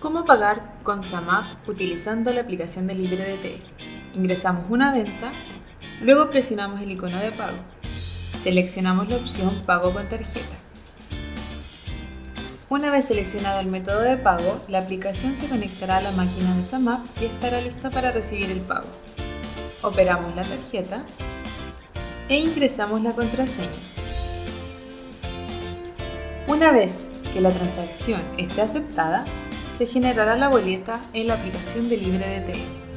¿Cómo pagar con SAMAP utilizando la aplicación de LibreDT? Ingresamos una venta, luego presionamos el icono de pago. Seleccionamos la opción Pago con tarjeta. Una vez seleccionado el método de pago, la aplicación se conectará a la máquina de SAMAP y estará lista para recibir el pago. Operamos la tarjeta e ingresamos la contraseña. Una vez que la transacción esté aceptada, se generará la boleta en la aplicación de LibreDT.